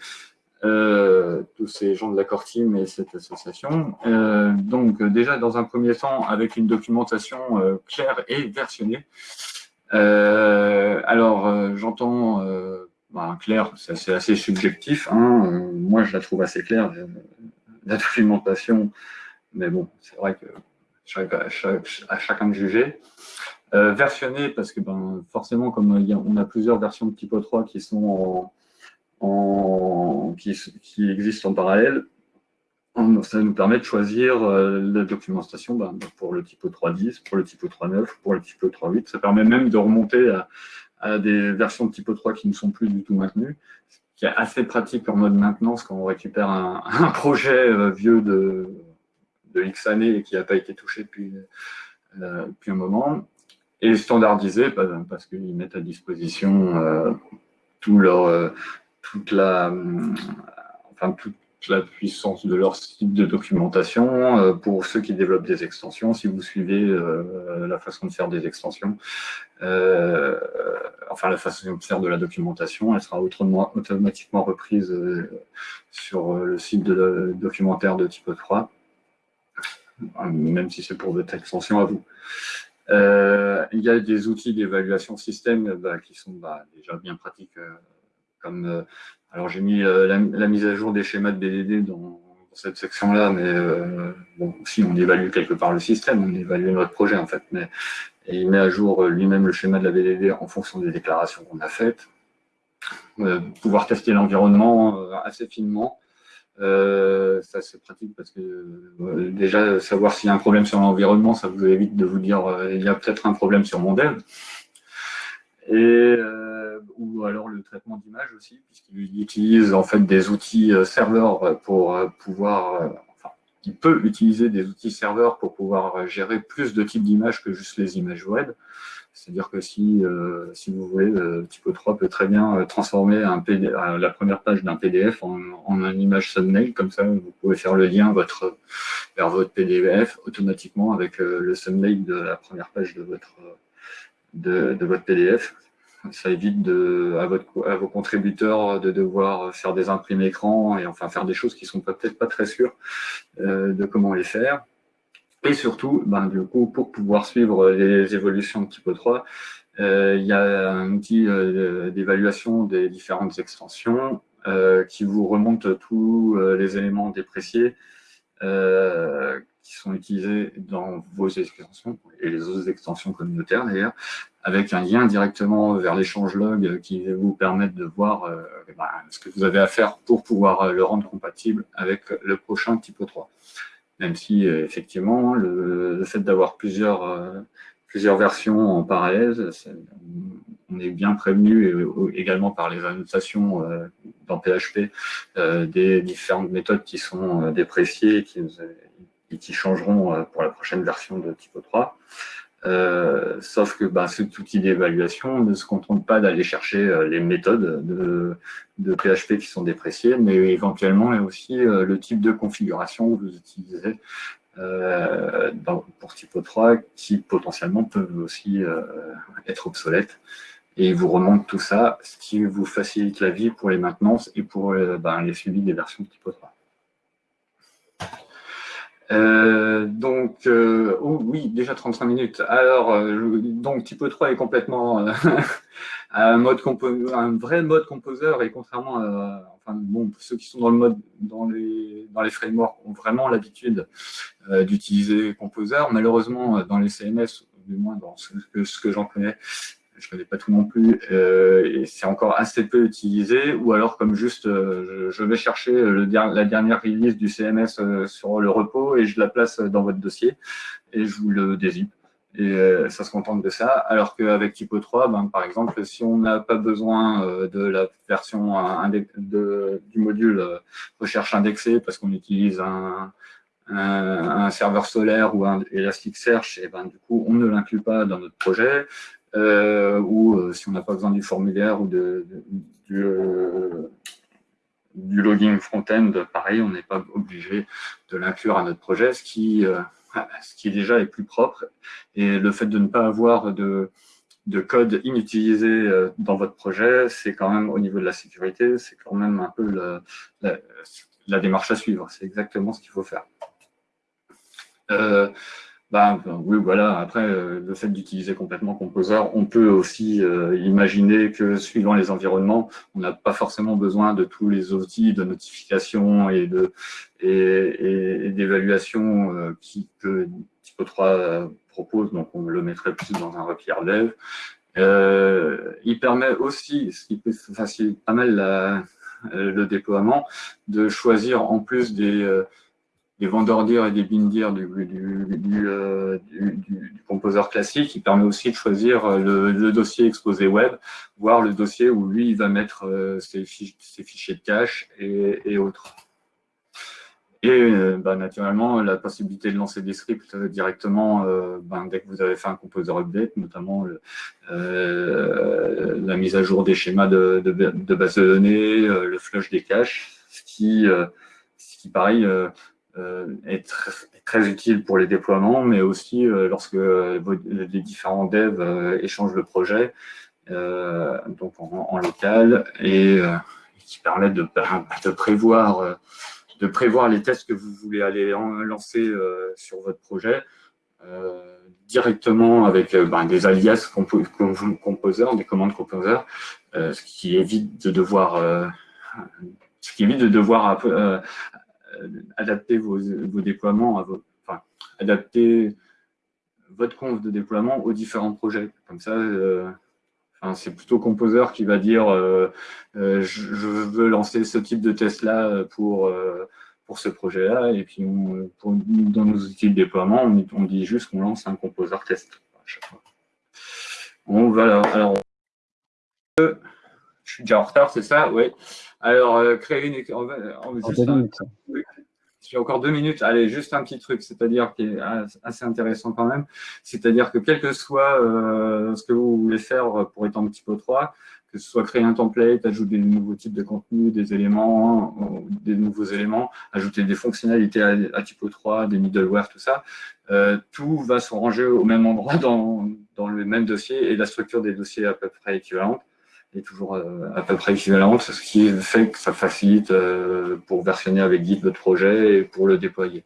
[SPEAKER 2] euh, tous ces gens de la Core Team et cette association. Euh, donc déjà, dans un premier temps, avec une documentation claire et versionnée. alors, j'entends bah, clair, c'est assez, subjectif. Hein. moi, je la trouve assez claire, la documentation mais bon, c'est vrai que à chacun de juger. Euh, versionné, parce que ben, forcément, comme on a plusieurs versions de Typo 3 qui, en, existent en parallèle, ça nous permet de choisir euh, la documentation ben, pour le Typo 3.10, pour le Typo 3.9, pour le Typo 3.8. Ça permet même de remonter à, des versions de Typo 3 qui ne sont plus du tout maintenues, ce qui est assez pratique en mode maintenance quand on récupère un, projet euh, vieux de de X années et qui n'a pas été touché euh, depuis un moment. Et standardisé parce qu'ils mettent à disposition euh, leur, euh, toute, la, puissance de leur site de documentation pour ceux qui développent des extensions. Si vous suivez la façon de faire des extensions, enfin la façon de faire de la documentation, elle sera automatiquement reprise sur le site documentaire de Type 3 même si c'est pour votre extension à vous. Euh, il y a des outils d'évaluation système bah, qui sont bah, déjà bien pratiques. Euh, comme, euh, alors j'ai mis la, mise à jour des schémas de BDD dans, cette section-là, mais bon, si on évalue quelque part le système, on évalue notre projet en fait. Mais, il met à jour lui-même le schéma de la BDD en fonction des déclarations qu'on a faites. pouvoir tester l'environnement assez finement euh, ça c'est pratique parce que euh, déjà savoir s'il y a un problème sur l'environnement, ça vous évite de vous dire euh, il y a peut-être un problème sur mon dev. Et, ou alors le traitement d'image aussi, puisqu'il utilise en fait des outils serveurs pour pouvoir, enfin, il peut utiliser des outils serveurs pour pouvoir gérer plus de types d'images que juste les images web. C'est-à-dire que si, euh, si vous voulez, euh, Typo 3 peut très bien euh, transformer un la première page d'un PDF en, en une image thumbnail, comme ça vous pouvez faire le lien votre, vers votre PDF automatiquement avec le thumbnail de la première page de votre, de, de votre PDF. Ça évite de, à, votre, à vos contributeurs de devoir faire des imprimés écran et enfin faire des choses qui sont peut-être pas très sûres de comment les faire. Et surtout, ben, du coup, pour pouvoir suivre les évolutions de Typo 3, euh, il y a un outil euh, d'évaluation des différentes extensions euh, qui vous remonte tous les éléments dépréciés qui sont utilisés dans vos extensions et les autres extensions communautaires d'ailleurs, avec un lien directement vers l'échange log qui va vous permettre de voir ben, ce que vous avez à faire pour pouvoir le rendre compatible avec le prochain Typo 3. Même si effectivement le, fait d'avoir plusieurs, plusieurs versions en parallèle, on est bien prévenu également par les annotations dans PHP des différentes méthodes qui sont dépréciées et qui, et qui changeront pour la prochaine version de Typo 3. Euh, sauf que bah, cet outil d'évaluation ne se contente pas d'aller chercher euh, les méthodes de, PHP qui sont dépréciées, mais éventuellement aussi euh, le type de configuration que vous utilisez pour Typo 3 qui potentiellement peuvent aussi être obsolètes. Et il vous remonte tout ça, ce qui vous facilite la vie pour les maintenances et pour bah, les suivis des versions de Typo 3. Euh, donc, euh, oh, oui, déjà 35 minutes. Alors, euh, donc Typo 3 est complètement un, mode un vrai mode composeur et contrairement à, enfin, bon, ceux qui sont dans le mode, dans les, dans les frameworks ont vraiment l'habitude d'utiliser composeur. Malheureusement, dans les CMS, du moins dans ce que j'en connais, je connais pas tout non plus, euh, et c'est encore assez peu utilisé, ou alors comme juste, euh, je vais chercher la dernière release du CMS euh, sur le repos et je la place dans votre dossier et je vous le dézip. Et ça se contente de ça, alors qu'avec Typo 3, ben, par exemple, si on n'a pas besoin de la version du module recherche indexée parce qu'on utilise un, un, serveur solaire ou un Elasticsearch, et ben, du coup, on ne l'inclut pas dans notre projet. Euh, ou euh, si on n'a pas besoin du formulaire ou du, euh, du, logging front-end, pareil, on n'est pas obligé de l'inclure à notre projet, ce qui, ce qui déjà est plus propre. Et le fait de ne pas avoir de, de code inutilisé dans votre projet, c'est quand même, au niveau de la sécurité, c'est quand même un peu la, démarche à suivre. C'est exactement ce qu'il faut faire. Bah, oui, voilà. Après, euh, le fait d'utiliser complètement Composer, on peut aussi euh, imaginer que suivant les environnements, on n'a pas forcément besoin de tous les outils de notification et de d'évaluation euh, qui que Typo 3 propose. Donc, on le mettrait plus dans un replier dev. il permet aussi, ce qui peut faciliter pas mal le déploiement, de choisir en plus des des vendeurs et des bindir du, du, euh, du, du, composeur classique. Il permet aussi de choisir euh, le, dossier exposé web, voire le dossier où lui, il va mettre euh, ses, fichiers de cache et, autres. Et bah, naturellement, la possibilité de lancer des scripts directement ben, dès que vous avez fait un composer update, notamment la mise à jour des schémas de, de, base de données, le flush des caches, ce qui, ce qui pareil, est très, utile pour les déploiements, mais aussi euh, lorsque euh, les différents devs échangent le projet, donc en, local, et qui permet de, de, prévoir, de prévoir les tests que vous voulez aller lancer sur votre projet. directement avec ben, des alias composeurs, des commandes composeurs, ce qui évite de devoir ce qui évite de devoir euh, adapter vos, déploiements, à enfin, adapter votre conf de déploiement aux différents projets. Comme ça, euh, c'est plutôt Composer qui va dire euh, je, veux lancer ce type de test-là pour, pour ce projet-là. Et puis, dans nos outils de déploiement, on, dit juste qu'on lance un Composer test. On va alors, je suis déjà en retard, c'est ça? Oui. Alors, créer une... J'ai encore deux minutes. Allez, juste un petit truc, c'est-à-dire qui est assez intéressant quand même. C'est-à-dire que quel que soit euh, ce que vous voulez faire pour étendre Typo 3, que ce soit créer un template, ajouter des nouveaux types de contenus, des éléments, hein, des nouveaux éléments, ajouter des fonctionnalités à, Typo 3, des middleware, tout ça, euh, tout va se ranger au même endroit dans, dans le même dossier et la structure des dossiers est à peu près équivalente est toujours euh, à peu près équivalente, ce qui fait que ça facilite euh, pour versionner avec Git votre projet et pour le déployer.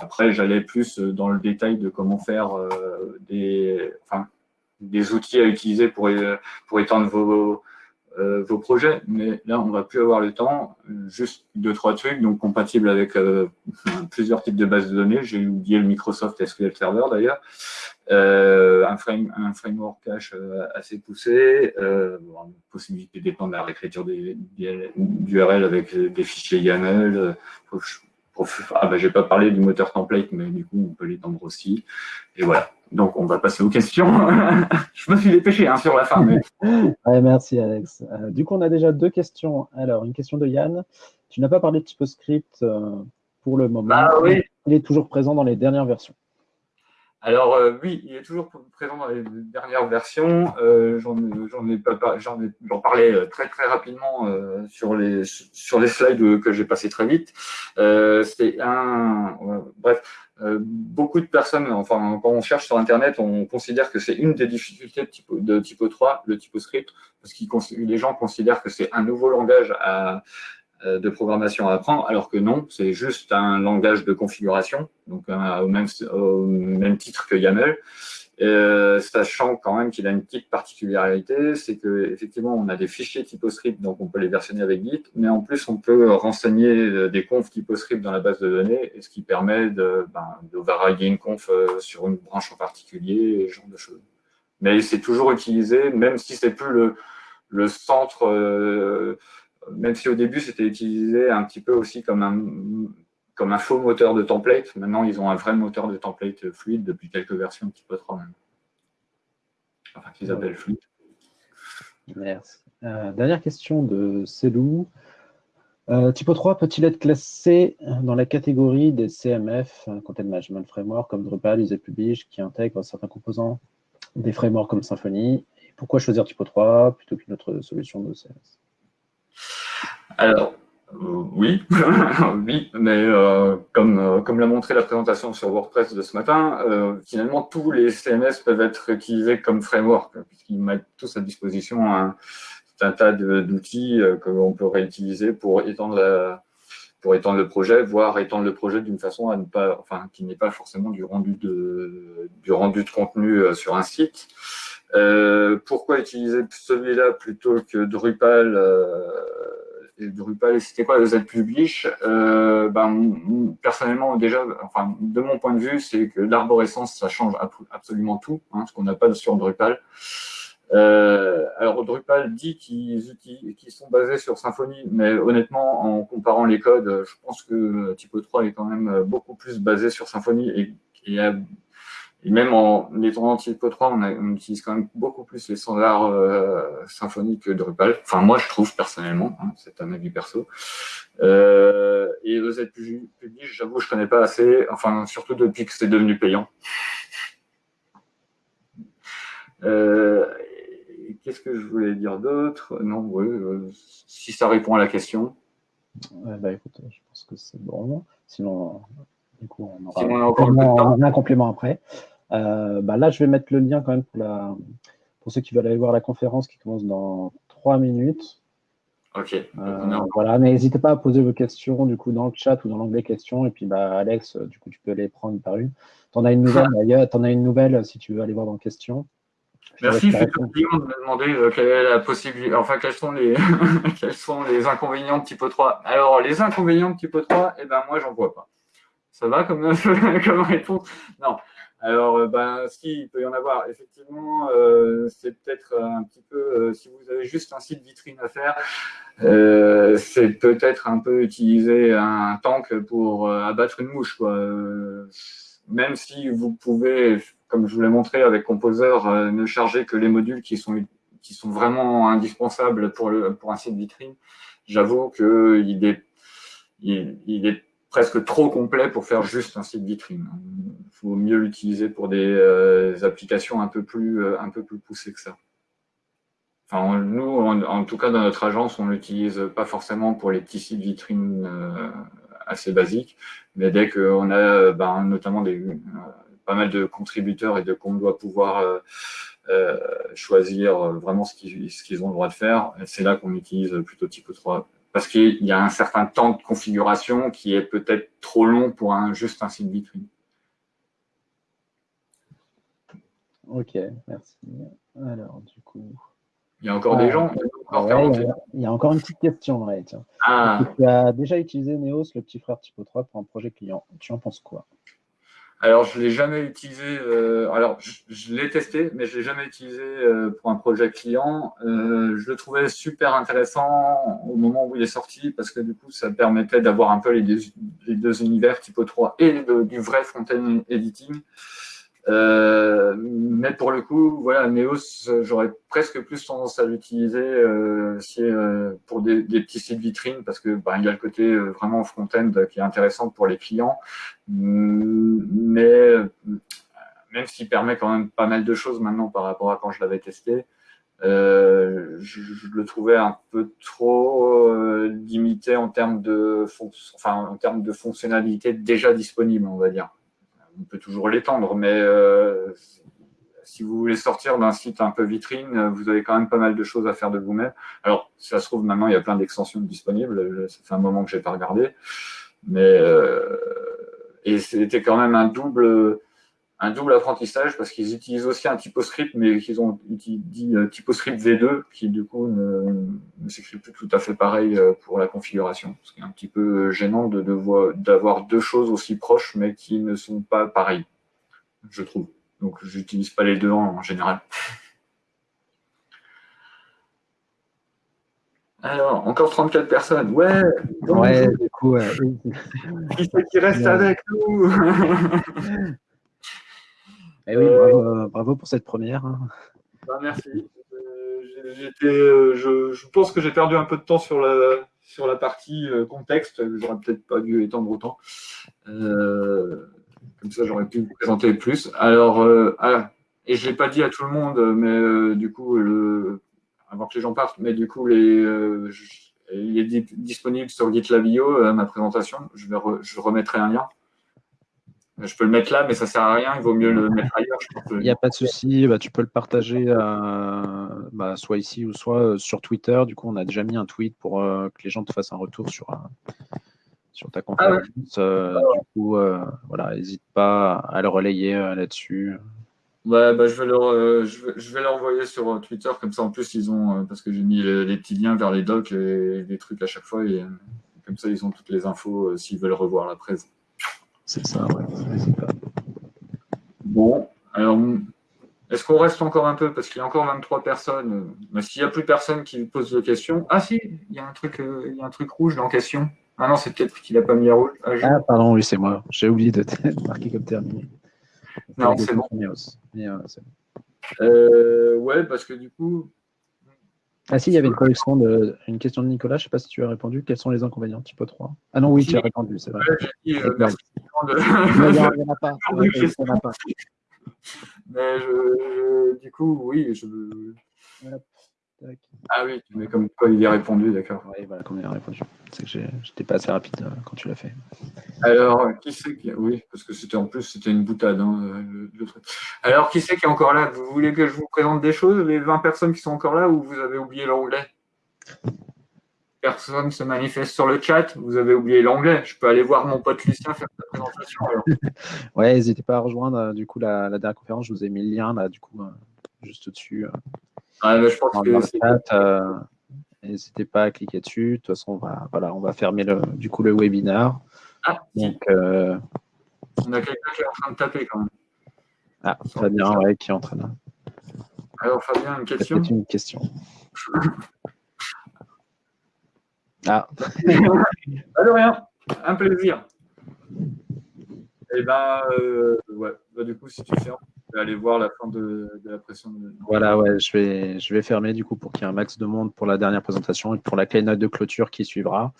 [SPEAKER 2] Après, j'allais plus dans le détail de comment faire euh, des, enfin, des outils à utiliser pour, pour étendre vos, euh, vos projets, mais là, on va plus avoir le temps. Juste deux, trois trucs, donc compatibles avec euh, plusieurs types de bases de données. J'ai oublié le Microsoft SQL Server d'ailleurs. Euh, un, frame, un framework cache assez poussé, bon, possibilité d'étendre la réécriture des, des, d'URL avec des fichiers YAML, ah ben, je n'ai pas parlé du moteur template, mais du coup, on peut l'étendre aussi. Et voilà. Donc, on va passer aux questions. je me suis dépêché hein, sur la fin.
[SPEAKER 1] merci, Alex. Euh, du coup, on a déjà deux questions. Alors, une question de Yann. Tu n'as pas parlé de TypoScript euh, pour le moment.
[SPEAKER 2] Ah, oui.
[SPEAKER 1] Il est toujours présent dans les dernières versions.
[SPEAKER 2] Alors euh, oui, il est toujours présent dans les dernières versions. J'en ai, parlais euh, très très rapidement sur les sur les slides que j'ai passé très vite. C'est un bref. Beaucoup de personnes, enfin, quand on cherche sur Internet, on considère que c'est une des difficultés de typo, de typo 3, le typoscript, parce que les gens considèrent que c'est un nouveau langage euh, de programmation à apprendre, alors que non, c'est juste un langage de configuration, donc euh, au même titre que YAML, euh, sachant quand même qu'il a une petite particularité, c'est que effectivement on a des fichiers TypoScript, donc on peut les versionner avec Git, mais en plus on peut renseigner des confs TypoScript dans la base de données, et ce qui permet de, ben, varier une conf sur une branche en particulier, et ce genre de choses. Mais c'est toujours utilisé, même si c'est plus le, le centre même si au début, c'était utilisé un petit peu aussi comme un, comme un faux moteur de template. Maintenant, ils ont un vrai moteur de template fluide depuis quelques versions, trop même. Enfin, qu'ils appellent fluide.
[SPEAKER 1] Merci. Euh, dernière question de Célou. Euh, Typo 3 peut-il être classé dans la catégorie des CMF, Content Management Framework, comme Drupal, User Publish, qui intègre certains composants des frameworks comme Symfony? Pourquoi choisir Typo 3 plutôt qu'une autre solution de CMS
[SPEAKER 2] alors, euh, oui, oui, mais euh, comme, euh, comme l'a montré la présentation sur WordPress de ce matin, finalement, tous les CMS peuvent être utilisés comme framework, puisqu'ils mettent tous à disposition un, tas d'outils que l'on peut réutiliser pour étendre, pour étendre le projet, voire étendre le projet d'une façon à ne pas, enfin, qui n'est pas forcément du rendu de, du rendu de contenu sur un site. pourquoi utiliser celui-là plutôt que Drupal Drupal, c'était quoi le Z-Publish euh, ben, Personnellement, déjà, enfin, de mon point de vue, c'est que l'arborescence, ça change absolument tout, hein, ce qu'on n'a pas sur Drupal. Euh, alors, Drupal dit qu'ils sont basés sur Symfony, mais honnêtement, en comparant les codes, je pense que Typo 3 est quand même beaucoup plus basé sur Symfony et, et a et même en étant en Typo 3, on, utilise quand même beaucoup plus les standards euh, symphoniques que Drupal. Enfin, moi, je trouve personnellement, hein, c'est un avis perso. Euh, et le Z public, j'avoue, je connais pas assez, enfin, surtout depuis que c'est devenu payant. Euh, Qu'est-ce que je voulais dire d'autre? Non, oui, euh, si ça répond à la question.
[SPEAKER 1] bah, écoute, je pense que c'est bon. Sinon, du coup, on aura, on encore un complément après. Euh, bah là, je vais mettre le lien quand même pour, la, pour ceux qui veulent aller voir la conférence qui commence dans trois minutes.
[SPEAKER 2] Ok.
[SPEAKER 1] Euh, voilà, mais n'hésitez pas à poser vos questions du coup dans le chat ou dans l'onglet questions. Et puis bah, Alex, du coup, tu peux les prendre par une. Tu en as une nouvelle d'ailleurs, tu en as une nouvelle si tu veux aller voir dans questions.
[SPEAKER 2] Merci, c'est de me demander euh, quelle est la possibilité, enfin quels sont les quels sont les inconvénients de Typo 3. Alors les inconvénients de Typo 3, eh ben moi j'en vois pas. Ça va comme, comme réponse? Non. Alors, euh, ben, ce qu'il peut y en avoir, effectivement, euh, c'est peut-être un petit peu, euh, si vous avez juste un site vitrine à faire, c'est peut-être un peu utiliser un tank pour abattre une mouche. Quoi. même si vous pouvez, comme je vous l'ai montré avec Composer, ne charger que les modules qui sont, qui sont vraiment indispensables pour, le, pour un site vitrine, j'avoue qu'il est, il, il est presque trop complet pour faire juste un site vitrine. Il faut mieux l'utiliser pour des euh, applications un peu, plus, euh, un peu plus poussées que ça. Enfin, nous, en, tout cas, dans notre agence, on l'utilise pas forcément pour les petits sites vitrines euh, assez basiques, mais dès qu'on a ben, notamment pas mal de contributeurs et de qu'on doit pouvoir choisir vraiment ce qu'ils ont le droit de faire, c'est là qu'on utilise plutôt Typo 3 parce qu'il y a un certain temps de configuration qui est peut-être trop long pour un, juste un site vitrine.
[SPEAKER 1] Ok, merci. Alors, du coup...
[SPEAKER 2] Il y a encore des gens
[SPEAKER 1] il, y a, encore une petite question. Ah. Tu as déjà utilisé Neos, le petit frère Typo 3, pour un projet client. Tu en penses quoi?
[SPEAKER 2] Alors, je ne l'ai jamais utilisé. Euh, alors, je, l'ai testé, mais je ne l'ai jamais utilisé euh, pour un projet client. Euh, je le trouvais super intéressant au moment où il est sorti parce que du coup, ça permettait d'avoir un peu les deux, les deux, univers Typo 3 et du vrai front-end editing. Euh, mais pour le coup, voilà, Neos, j'aurais presque plus tendance à l'utiliser euh, euh, pour des, petits sites vitrines parce que bah, il y a le côté euh, vraiment front-end qui est intéressant pour les clients, mais même s'il permet quand même pas mal de choses maintenant par rapport à quand je l'avais testé, je, je, le trouvais un peu trop limité en termes de, enfin, en termes de fonctionnalités déjà disponibles, on va dire on peut toujours l'étendre, mais euh, si vous voulez sortir d'un site un peu vitrine, vous avez quand même pas mal de choses à faire de vous-même. Alors, ça se trouve, maintenant, il y a plein d'extensions disponibles. Ça fait un moment que je n'ai pas regardé. Mais, euh, et c'était quand même un double, un double apprentissage parce qu'ils utilisent aussi un typoscript, mais qu'ils ont dit euh, typoscript V2, qui du coup ne, s'écrit plus tout à fait pareil euh, pour la configuration. Ce qui est un petit peu gênant d'avoir de, deux choses aussi proches, mais qui ne sont pas pareilles, je trouve. Donc, j'utilise pas les deux en, général. Alors, encore 34 personnes. Ouais.
[SPEAKER 1] Ouais, du coup.
[SPEAKER 2] qui c'est qui reste avec nous?
[SPEAKER 1] Eh oui, euh, bravo, pour cette première. Hein.
[SPEAKER 2] Bah, merci. Euh, euh, je, pense que j'ai perdu un peu de temps sur la, sur la partie contexte. J'aurais peut-être pas dû étendre autant. comme ça, j'aurais pu vous présenter plus. Alors, ah, et je ne l'ai pas dit à tout le monde, mais du coup, le, avant que les gens partent, mais du coup, les, il est disponible sur GitLab.io, ma présentation. Je, vais je remettrai un lien. Je peux le mettre là, mais ça ne sert à rien. Il vaut mieux le mettre ailleurs.
[SPEAKER 1] Il n'y a pas de souci. Bah, tu peux le partager euh, bah, soit ici ou soit euh, sur Twitter. Du coup, on a déjà mis un tweet pour euh, que les gens te fassent un retour sur, sur ta ah conférence. du coup, voilà, n'hésite pas à le relayer là-dessus.
[SPEAKER 2] bah, je vais leur, je vais, l'envoyer sur Twitter comme ça. En plus, ils ont parce que j'ai mis les, petits liens vers les docs et les trucs à chaque fois et comme ça, ils ont toutes les infos s'ils veulent revoir la presse.
[SPEAKER 1] C'est ça, ouais.
[SPEAKER 2] Bon, alors, est-ce qu'on reste encore un peu? Parce qu'il y a encore 23 personnes. Mais s'il n'y a plus personne qui pose de questions. Ah si, il y a un truc, euh, il y a un truc rouge dans question. Ah non, c'est peut-être qu'il n'a pas mis à rouge.
[SPEAKER 1] Ah, ah, pardon, oui, c'est moi. J'ai oublié de marquer comme terminé.
[SPEAKER 2] Non, c'est bon. Euh, euh, ouais, parce que du coup,
[SPEAKER 1] ah si, il y avait une collection de une question de Nicolas, je ne sais pas si tu as répondu. Quels sont les inconvénients type 3 Ah non, oui, tu as répondu, c'est vrai. il n'y en a pas.
[SPEAKER 2] Mais je, du coup, oui, je. Ah oui, mais comme quoi il y a répondu, d'accord.
[SPEAKER 1] Oui, voilà, comme il a répondu. C'est que j'étais pas assez rapide euh, quand tu l'as fait.
[SPEAKER 2] Alors, qui c'est qui. Oui, parce que c'était en plus, c'était une boutade. Hein, le, truc. Alors, qui c'est qui est encore là? Vous voulez que je vous présente des choses, les 20 personnes qui sont encore là, ou vous avez oublié l'anglais Personne se manifeste sur le chat, vous avez oublié l'anglais. Je peux aller voir mon pote Lucien faire sa présentation.
[SPEAKER 1] ouais, n'hésitez pas à rejoindre euh, du coup la, dernière conférence. Je vous ai mis le lien là, du coup, euh, juste au-dessus.
[SPEAKER 2] Je pense que
[SPEAKER 1] euh, N'hésitez pas à cliquer dessus. De toute façon, on va, voilà, on va fermer le, du coup le webinaire.
[SPEAKER 2] Ah, Donc, euh, On a quelqu'un qui est en train de taper quand même.
[SPEAKER 1] Ah, Fabien, ouais, qui est en train de.
[SPEAKER 2] Alors, Fabien, une question?
[SPEAKER 1] une question. ah.
[SPEAKER 2] pas de rien. Un plaisir. Eh ben, euh, ouais. Bah, du coup, si tu fermes aller voir la fin de, la pression.
[SPEAKER 1] Voilà, ouais, je vais, je vais fermer du coup pour qu'il y ait un max de monde pour la dernière présentation et pour la keynote de clôture qui suivra.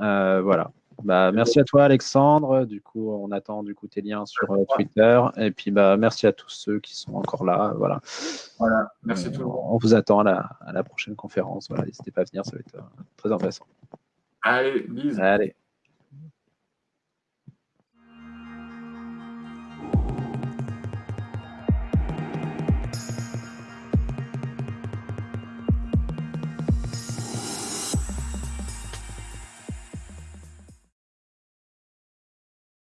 [SPEAKER 1] Euh, voilà. Bah, merci à toi Alexandre. Du coup, on attend du coup tes liens sur euh, Twitter. Et puis bah merci à tous ceux qui sont encore là. Voilà.
[SPEAKER 2] Voilà. Merci tout le monde.
[SPEAKER 1] On vous attend à la, à la prochaine conférence. Voilà, n'hésitez pas à venir, ça va être euh, très intéressant.
[SPEAKER 2] Allez, bisous.
[SPEAKER 1] Allez.